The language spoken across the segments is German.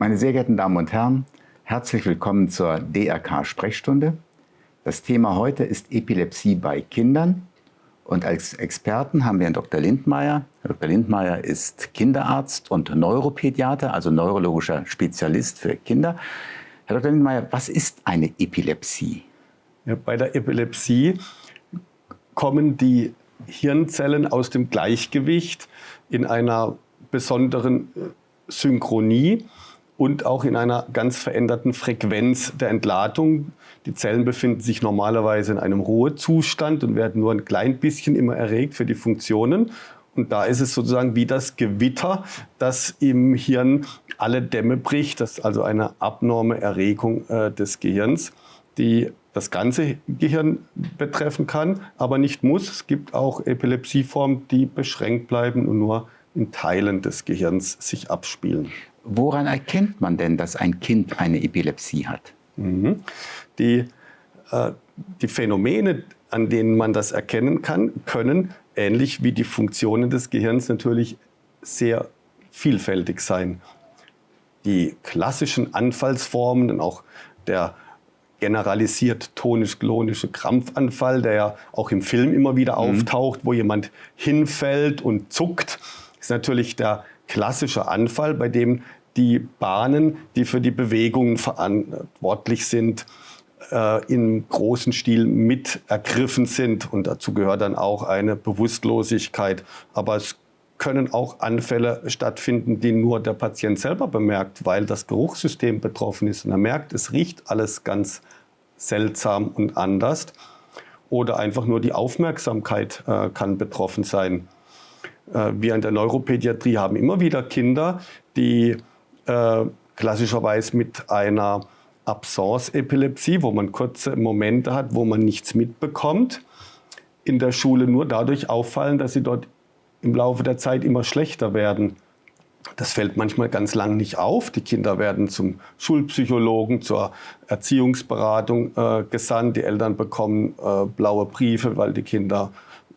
Meine sehr geehrten Damen und Herren, herzlich willkommen zur DRK-Sprechstunde. Das Thema heute ist Epilepsie bei Kindern. Und als Experten haben wir Herrn Dr. Lindmeier. Herr Dr. Lindmeier ist Kinderarzt und Neuropädiater, also neurologischer Spezialist für Kinder. Herr Dr. Lindmeier, was ist eine Epilepsie? Ja, bei der Epilepsie kommen die Hirnzellen aus dem Gleichgewicht in einer besonderen äh, Synchronie und auch in einer ganz veränderten Frequenz der Entladung. Die Zellen befinden sich normalerweise in einem Ruhezustand und werden nur ein klein bisschen immer erregt für die Funktionen. Und da ist es sozusagen wie das Gewitter, das im Hirn alle Dämme bricht. Das ist also eine abnorme Erregung äh, des Gehirns, die das ganze Gehirn betreffen kann, aber nicht muss. Es gibt auch Epilepsieformen, die beschränkt bleiben und nur in Teilen des Gehirns sich abspielen. Woran erkennt man denn, dass ein Kind eine Epilepsie hat? Mhm. Die, äh, die Phänomene, an denen man das erkennen kann, können ähnlich wie die Funktionen des Gehirns natürlich sehr vielfältig sein. Die klassischen Anfallsformen und auch der generalisiert tonisch-klonische Krampfanfall, der ja auch im Film immer wieder mhm. auftaucht, wo jemand hinfällt und zuckt, ist natürlich der klassische Anfall, bei dem die Bahnen, die für die Bewegungen verantwortlich sind, äh, im großen Stil mit ergriffen sind. Und dazu gehört dann auch eine Bewusstlosigkeit. Aber es können auch Anfälle stattfinden, die nur der Patient selber bemerkt, weil das Geruchssystem betroffen ist und er merkt, es riecht alles ganz seltsam und anders. Oder einfach nur die Aufmerksamkeit äh, kann betroffen sein. Äh, wir in der Neuropädiatrie haben immer wieder Kinder, die äh, klassischerweise mit einer Absence-Epilepsie, wo man kurze Momente hat, wo man nichts mitbekommt, in der Schule nur dadurch auffallen, dass sie dort im Laufe der Zeit immer schlechter werden. Das fällt manchmal ganz lang nicht auf. Die Kinder werden zum Schulpsychologen, zur Erziehungsberatung äh, gesandt. Die Eltern bekommen äh, blaue Briefe, weil die Kinder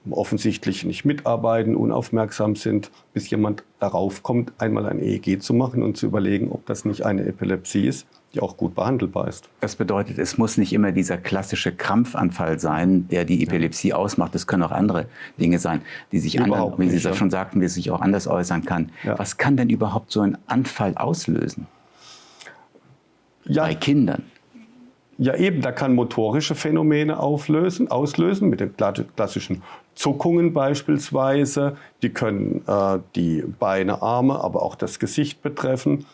offensichtlich nicht mitarbeiten, unaufmerksam sind, bis jemand darauf kommt, einmal ein EEG zu machen und zu überlegen, ob das nicht eine Epilepsie ist, die auch gut behandelbar ist. Das bedeutet, es muss nicht immer dieser klassische Krampfanfall sein, der die Epilepsie ja. ausmacht. Es können auch andere Dinge sein, die sich anders, wie Sie das ja. schon sagten, die sich auch anders äußern kann. Ja. Was kann denn überhaupt so ein Anfall auslösen? Bei Kindern? Ja eben, da kann motorische Phänomene auflösen, auslösen, mit den klassischen Zuckungen beispielsweise. Die können äh, die Beine, Arme, aber auch das Gesicht betreffen.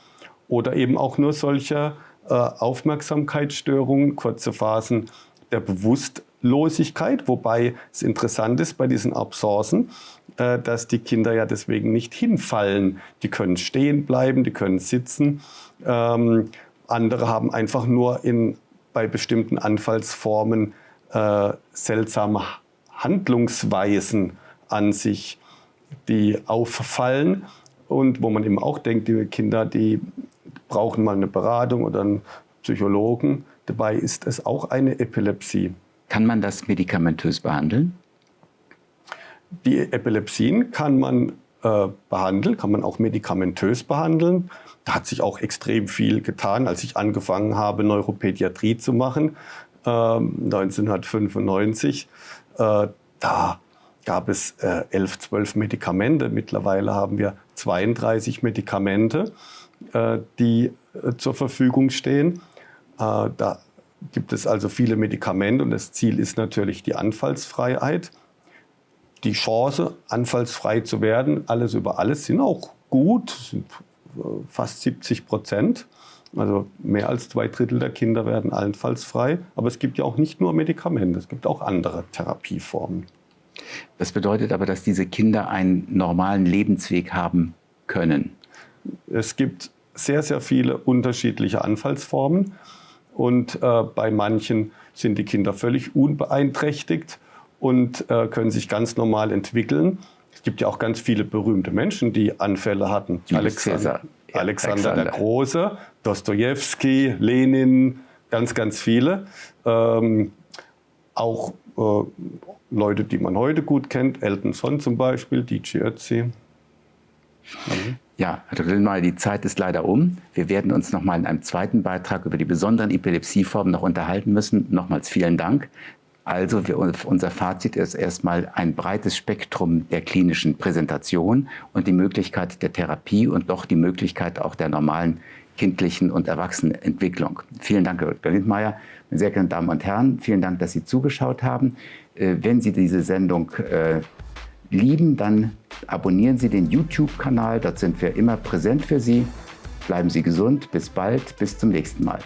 Oder eben auch nur solche äh, Aufmerksamkeitsstörungen, kurze Phasen der Bewusstlosigkeit. Wobei es interessant ist bei diesen Absenzen, äh, dass die Kinder ja deswegen nicht hinfallen. Die können stehen bleiben, die können sitzen. Ähm, andere haben einfach nur in bei bestimmten Anfallsformen äh, seltsame Handlungsweisen an sich, die auffallen und wo man eben auch denkt, die Kinder, die brauchen mal eine Beratung oder einen Psychologen. Dabei ist es auch eine Epilepsie. Kann man das medikamentös behandeln? Die Epilepsien kann man äh, kann man auch medikamentös behandeln. Da hat sich auch extrem viel getan, als ich angefangen habe, Neuropädiatrie zu machen, äh, 1995. Äh, da gab es äh, 11, 12 Medikamente. Mittlerweile haben wir 32 Medikamente, äh, die äh, zur Verfügung stehen. Äh, da gibt es also viele Medikamente und das Ziel ist natürlich die Anfallsfreiheit. Die Chance, anfallsfrei zu werden, alles über alles, sind auch gut, sind fast 70 Prozent. Also mehr als zwei Drittel der Kinder werden allenfalls Aber es gibt ja auch nicht nur Medikamente, es gibt auch andere Therapieformen. Das bedeutet aber, dass diese Kinder einen normalen Lebensweg haben können. Es gibt sehr, sehr viele unterschiedliche Anfallsformen. Und äh, bei manchen sind die Kinder völlig unbeeinträchtigt und äh, können sich ganz normal entwickeln. Es gibt ja auch ganz viele berühmte Menschen, die Anfälle hatten. Alexander, ja, Alexander, Alexander, der Große, Dostoevsky, Lenin, ganz, ganz viele. Ähm, auch äh, Leute, die man heute gut kennt, Elton John zum Beispiel, DJ Ötzi. Mhm. Ja, Herr Dr. Lindmeier, die Zeit ist leider um. Wir werden uns noch mal in einem zweiten Beitrag über die besonderen Epilepsieformen noch unterhalten müssen. Nochmals vielen Dank. Also wir, unser Fazit ist erstmal ein breites Spektrum der klinischen Präsentation und die Möglichkeit der Therapie und doch die Möglichkeit auch der normalen kindlichen und Erwachsenenentwicklung. Vielen Dank, Herr Dr. Lindmeier. Meine sehr geehrten Damen und Herren, vielen Dank, dass Sie zugeschaut haben. Äh, wenn Sie diese Sendung äh, lieben, dann abonnieren Sie den YouTube-Kanal. Dort sind wir immer präsent für Sie. Bleiben Sie gesund. Bis bald. Bis zum nächsten Mal.